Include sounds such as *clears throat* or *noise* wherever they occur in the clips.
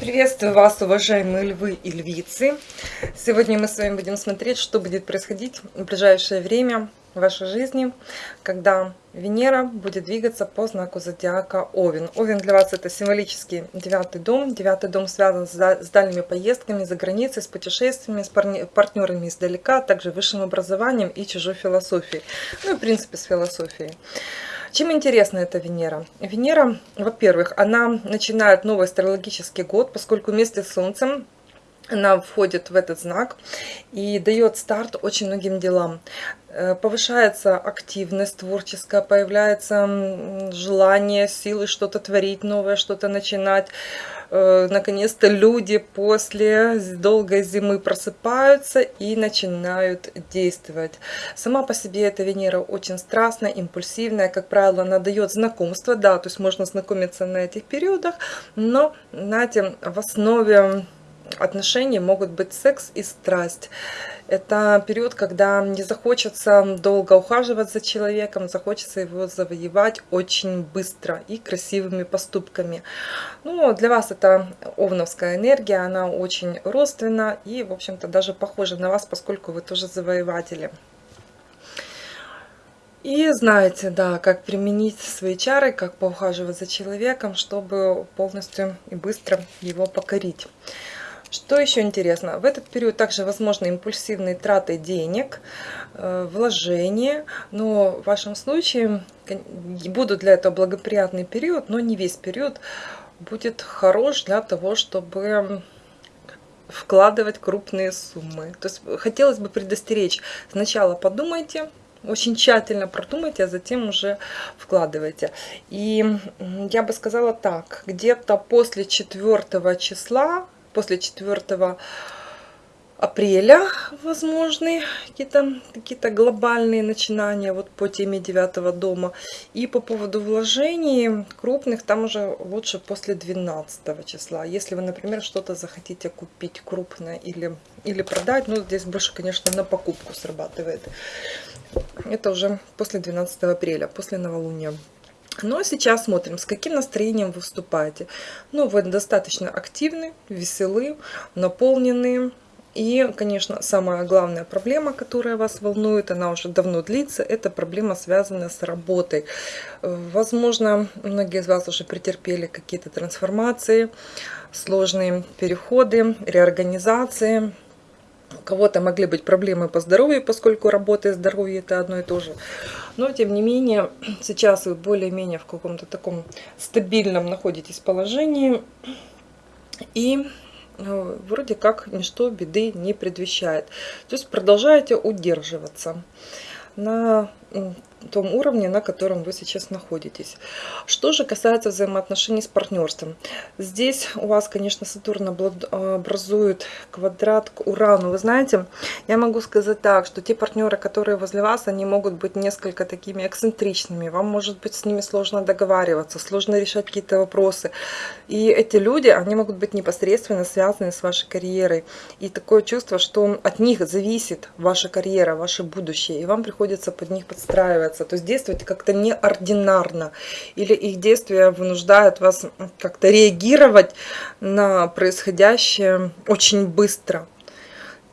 Приветствую вас, уважаемые львы и львицы! Сегодня мы с вами будем смотреть, что будет происходить в ближайшее время в вашей жизни, когда Венера будет двигаться по знаку зодиака Овен. Овен для вас это символический девятый дом. Девятый дом связан с дальними поездками за границей, с путешествиями, с партнерами издалека, а также высшим образованием и чужой философией. Ну и в принципе с философией. Чем интересна эта Венера? Венера, во-первых, она начинает новый астрологический год, поскольку вместе с Солнцем она входит в этот знак и дает старт очень многим делам. Э, повышается активность творческая, появляется желание, силы что-то творить новое, что-то начинать. Э, наконец-то люди после долгой зимы просыпаются и начинают действовать. Сама по себе эта Венера очень страстная, импульсивная. Как правило, она дает знакомство, да, то есть можно знакомиться на этих периодах, но, знаете, в основе отношений могут быть секс и страсть. Это период, когда не захочется долго ухаживать за человеком, захочется его завоевать очень быстро и красивыми поступками. Ну, для вас это овновская энергия, она очень родственна и, в общем-то, даже похожа на вас, поскольку вы тоже завоеватели. И знаете, да, как применить свои чары, как поухаживать за человеком, чтобы полностью и быстро его покорить. Что еще интересно? В этот период также возможны импульсивные траты денег, э, вложения, но в вашем случае будут для этого благоприятный период, но не весь период будет хорош для того, чтобы вкладывать крупные суммы. То есть хотелось бы предостеречь, сначала подумайте, очень тщательно продумайте, а затем уже вкладывайте. И я бы сказала так, где-то после 4 числа после 4 апреля возможны какие-то какие, -то, глобальные начинания вот по теме 9 дома. И по поводу вложений крупных, там уже лучше после 12 числа. Если вы, например, что-то захотите купить крупное или, или продать, ну здесь больше, конечно, на покупку срабатывает. Это уже после 12 апреля, после новолуния. Ну а сейчас смотрим, с каким настроением вы выступаете. Ну, вы достаточно активны, веселы, наполненные. И, конечно, самая главная проблема, которая вас волнует, она уже давно длится, это проблема, связанная с работой. Возможно, многие из вас уже претерпели какие-то трансформации, сложные переходы, реорганизации, у кого-то могли быть проблемы по здоровью, поскольку работа и здоровье это одно и то же. Но, тем не менее, *clears throat* сейчас вы более-менее в каком-то таком стабильном находитесь положении. И э, вроде как ничто беды не предвещает. То есть продолжаете удерживаться на том уровне, на котором вы сейчас находитесь. Что же касается взаимоотношений с партнерством. Здесь у вас, конечно, Сатурн образует квадрат к Урану. Вы знаете, я могу сказать так, что те партнеры, которые возле вас, они могут быть несколько такими эксцентричными. Вам может быть с ними сложно договариваться, сложно решать какие-то вопросы. И эти люди, они могут быть непосредственно связаны с вашей карьерой. И такое чувство, что от них зависит ваша карьера, ваше будущее. И вам приходится под них подстраиваться нравится. То есть действовать как-то неординарно. Или их действия вынуждают вас как-то реагировать на происходящее очень быстро.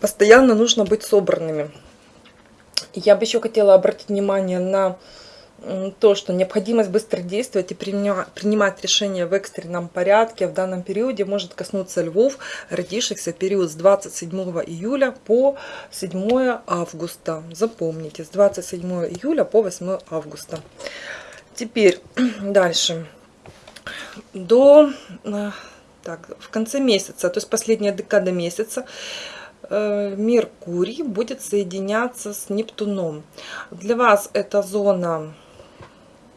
Постоянно нужно быть собранными. Я бы еще хотела обратить внимание на то, что необходимость быстро действовать и принимать решения в экстренном порядке в данном периоде может коснуться львов, родившихся в период с 27 июля по 7 августа. Запомните, с 27 июля по 8 августа. Теперь *clears throat* дальше. До э, так, в конце месяца, то есть последняя декада месяца, э, Меркурий будет соединяться с Нептуном. Для вас эта зона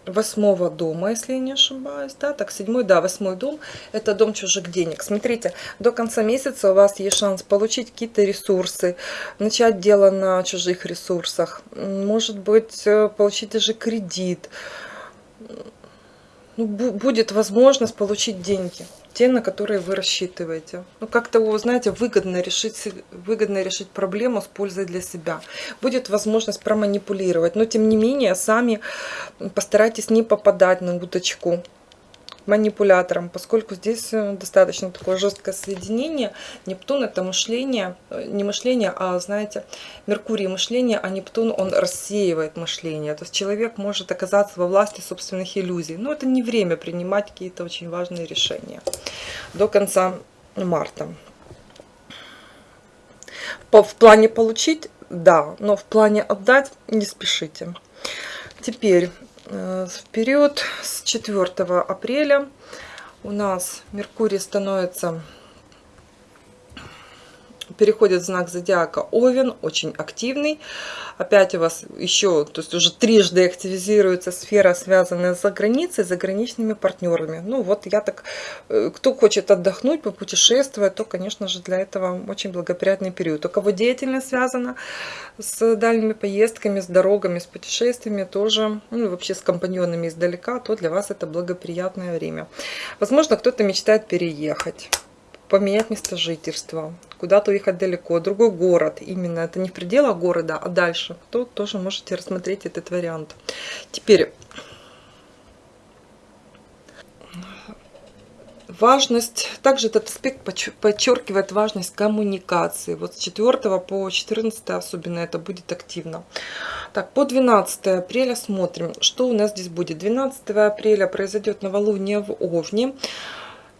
восьмого дома, если я не ошибаюсь, да, так, седьмой, да, восьмой дом, это дом чужих денег. Смотрите, до конца месяца у вас есть шанс получить какие-то ресурсы, начать дело на чужих ресурсах, может быть, э, получить даже кредит, ну, будет возможность получить деньги. Те, на которые вы рассчитываете. Ну, как-то, вы знаете, выгодно решить, выгодно решить проблему с пользой для себя. Будет возможность проманипулировать, но тем не менее, сами постарайтесь не попадать на удочку манипулятором, поскольку здесь э, достаточно такое жесткое соединение. Нептун это мышление, э, не мышление, а, знаете, Меркурий мышление, а Нептун он рассеивает мышление. То есть человек может оказаться во власти собственных иллюзий. Но это не время принимать какие-то очень важные решения до конца марта. В плане получить, да, но в плане отдать не спешите. Теперь в период с 4 апреля. У нас Меркурий становится переходит в знак зодиака Овен, очень активный. Опять у вас еще, то есть уже трижды активизируется сфера, связанная с заграницей, с заграничными партнерами. Ну вот я так, э, кто хочет отдохнуть, попутешествовать, то, конечно же, для этого очень благоприятный период. У кого деятельность связана с дальними поездками, с дорогами, с путешествиями, тоже, ну вообще с компаньонами издалека, то для вас это благоприятное время. Возможно, кто-то мечтает переехать поменять место жительства, куда-то уехать далеко, другой город, именно это не в пределах города, а дальше, то тоже можете рассмотреть этот вариант. Теперь важность, также этот аспект подчеркивает важность коммуникации. Вот с 4 по 14 особенно это будет активно. Так, по 12 апреля смотрим, что у нас здесь будет. 12 апреля произойдет новолуние в Овне.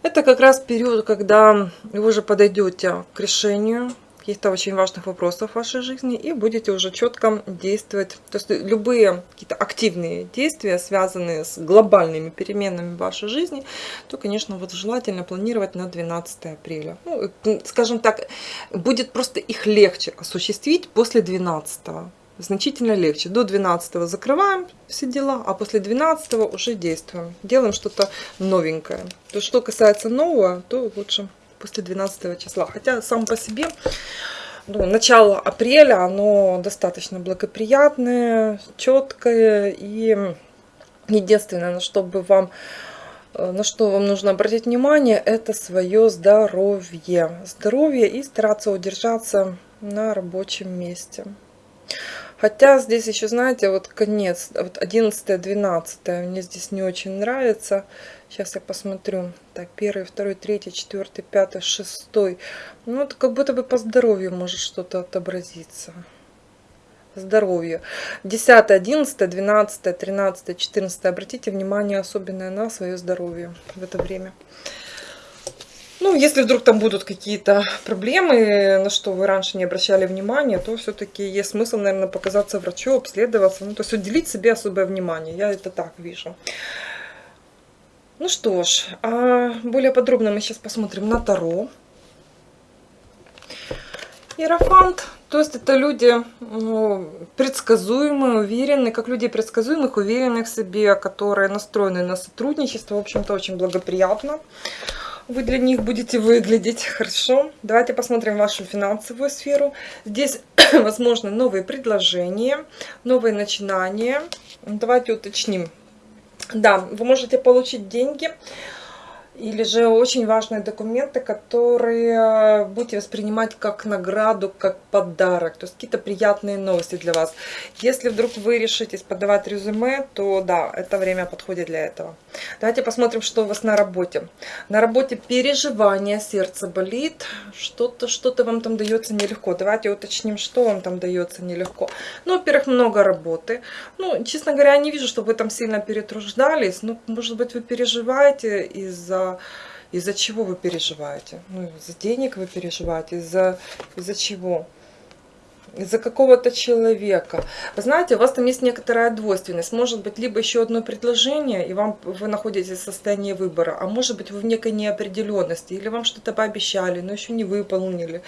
Это как раз период, когда вы уже подойдете к решению каких-то очень важных вопросов в вашей жизни и будете уже четко действовать. То есть любые какие-то активные действия, связанные с глобальными переменами в вашей жизни, то, конечно, вот желательно планировать на 12 апреля. Ну, скажем так, будет просто их легче осуществить после 12 значительно легче. До 12 закрываем все дела, а после 12 уже действуем. Делаем что-то новенькое. То, что касается нового, то лучше после 12 числа. Хотя сам по себе ну, начало апреля, оно достаточно благоприятное, четкое. И единственное, на что бы вам на что вам нужно обратить внимание, это свое здоровье. Здоровье и стараться удержаться на рабочем месте. Хотя здесь еще, знаете, вот конец, вот 11 12 мне здесь не очень нравится. Сейчас я посмотрю. Так, первый, второй, третий, четвертый, пятый, шестой. Ну, это как будто бы по здоровью может что-то отобразиться. Здоровье. 10, 11, 12, 13, 14. Обратите внимание особенно на свое здоровье в это время. Ну, если вдруг там будут какие-то проблемы, на что вы раньше не обращали внимания, то все-таки есть смысл, наверное, показаться врачу, обследоваться. Ну, то есть уделить себе особое внимание. Я это так вижу. Ну что ж, а более подробно мы сейчас посмотрим на Таро. Иерофант. То есть это люди ну, предсказуемые, уверенные, как люди предсказуемых, уверенных в себе, которые настроены на сотрудничество. В общем-то, очень благоприятно вы для них будете выглядеть хорошо. Давайте посмотрим вашу финансовую сферу. Здесь, *clears throat* возможно, новые предложения, новые начинания. Давайте уточним. Да, вы можете получить деньги или же очень важные документы, которые будете воспринимать как награду, как подарок, то есть какие-то приятные новости для вас. Если вдруг вы решитесь подавать резюме, то да, это время подходит для этого. Давайте посмотрим, что у вас на работе. На работе переживания, сердце болит, что-то что-то вам там дается нелегко. Давайте уточним, что вам там дается нелегко. Ну, во-первых, много работы. Ну, честно говоря, я не вижу, что вы там сильно перетруждались. Ну, может быть, вы переживаете из-за из-за чего вы переживаете? Ну, из-за денег вы переживаете, из-за из, -за, чего? Из-за какого-то человека. Вы знаете, у вас там есть некоторая двойственность. Может быть, либо еще одно предложение, и вам вы находитесь в состоянии выбора, а может быть, вы в некой неопределенности, или вам что-то пообещали, но еще не выполнили.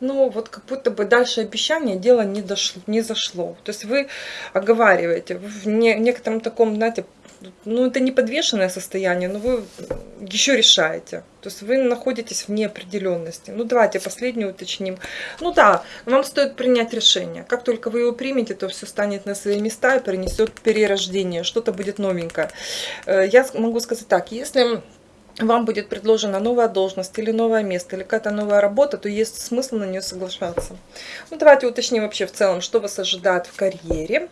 Ну, вот как будто бы дальше обещания дело не, дошло, не зашло. То есть вы оговариваете в некотором таком, знаете, ну, это не подвешенное состояние, но вы еще решаете. То есть вы находитесь в неопределенности. Ну, давайте последнее уточним. Ну да, вам стоит принять решение. Как только вы его примете, то все станет на свои места и принесет перерождение. Что-то будет новенькое. Э, я могу сказать так, если вам будет предложена новая должность или новое место, или какая-то новая работа, то есть смысл на нее соглашаться. Ну, давайте уточним вообще в целом, что вас ожидает в карьере.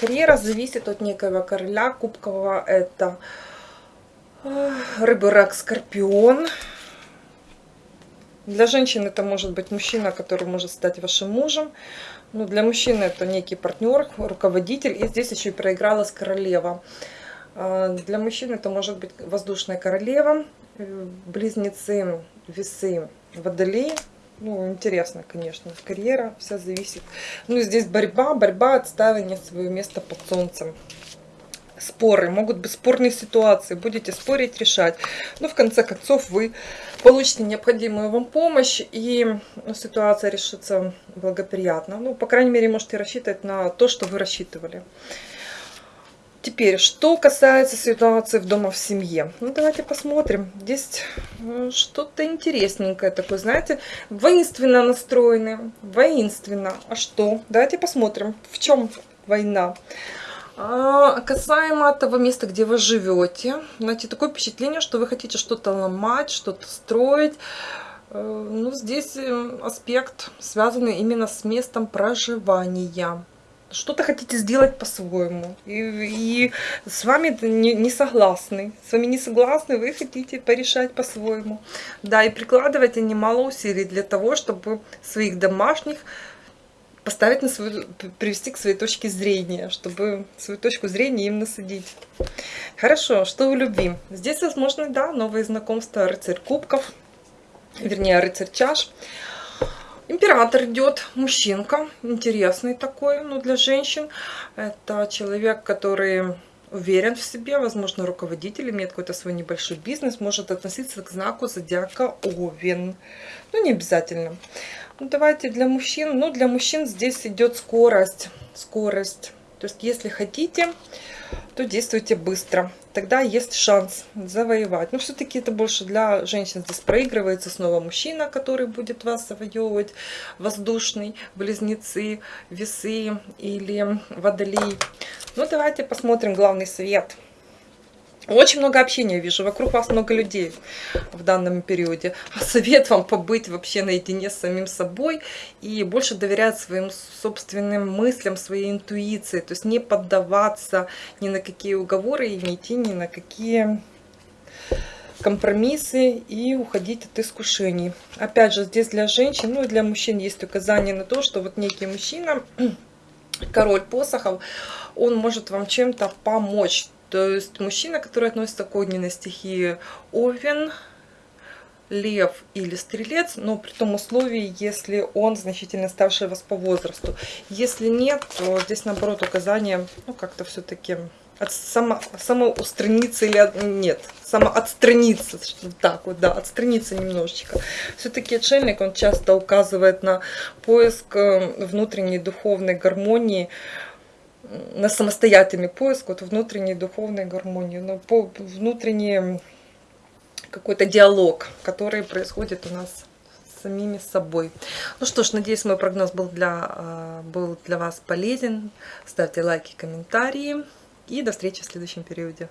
Карьера зависит от некого короля кубкового. Это э, рыбы, рак, скорпион. Для женщин это может быть мужчина, который может стать вашим мужем. Ну, для мужчины это некий партнер, руководитель. И здесь еще и проигралась королева. А, для мужчин это может быть воздушная королева, э, близнецы, весы, водолей. Ну, интересно, конечно, карьера вся зависит. Ну, здесь борьба, борьба, отстаивание своего места под солнцем. Споры, могут быть спорные ситуации, будете спорить, решать. Но в конце концов вы получите необходимую вам помощь, и ну, ситуация решится благоприятно. Ну, по крайней мере, можете рассчитывать на то, что вы рассчитывали. Теперь, что касается ситуации в дома в семье. Ну, давайте посмотрим. Здесь э, что-то интересненькое такое, знаете, воинственно настроенное. Воинственно. А что? Давайте посмотрим, в чем война. А, касаемо того места, где вы живете, знаете, такое впечатление, что вы хотите что-то ломать, что-то строить. Э, ну, здесь э, аспект связанный именно с местом проживания что-то хотите сделать по-своему. И, и с вами не, не согласны. С вами не согласны, вы хотите порешать по-своему. Да, и прикладывайте немало усилий для того, чтобы своих домашних поставить на свою, привести к своей точке зрения, чтобы свою точку зрения им насадить. Хорошо, что в любви? Здесь, возможно, да, новые знакомства, рыцарь кубков, вернее, рыцарь чаш. Император идет, мужчинка, интересный такой, ну, для женщин. Это человек, который уверен в себе, возможно, руководитель, имеет какой-то свой небольшой бизнес, может относиться к знаку зодиака Овен. Ну, не обязательно. Ну, давайте для мужчин. Ну, для мужчин здесь идет скорость. Скорость. То есть, если хотите, то действуйте быстро. Тогда есть шанс завоевать. Но все-таки это больше для женщин. Здесь проигрывается снова мужчина, который будет вас завоевывать. Воздушный, близнецы, весы или водолей. Ну, давайте посмотрим главный совет. Очень много общения вижу, вокруг вас много людей в данном периоде. А совет вам побыть вообще наедине с самим собой и больше доверять своим собственным мыслям, своей интуиции. То есть не поддаваться ни на какие уговоры и не идти ни на какие компромиссы и уходить от искушений. Опять же, здесь для женщин, ну и для мужчин есть указание на то, что вот некий мужчина, *clears throat* король посохов, он может вам чем-то помочь то есть мужчина, который относится к огненной стихии Овен, лев или стрелец, но при том условии, если он значительно старше вас по возрасту. Если нет, то здесь наоборот указание, ну как-то все-таки от само, самоустраниться или нет, самоотстраниться, так вот, да, отстраниться немножечко. Все-таки отшельник, он часто указывает на поиск э, внутренней духовной гармонии, на самостоятельный поиск вот внутренней духовной гармонии, но по внутренний какой-то диалог, который происходит у нас самими собой. Ну что ж, надеюсь, мой прогноз был для, а, был для вас полезен. Ставьте лайки, комментарии и до встречи в следующем периоде.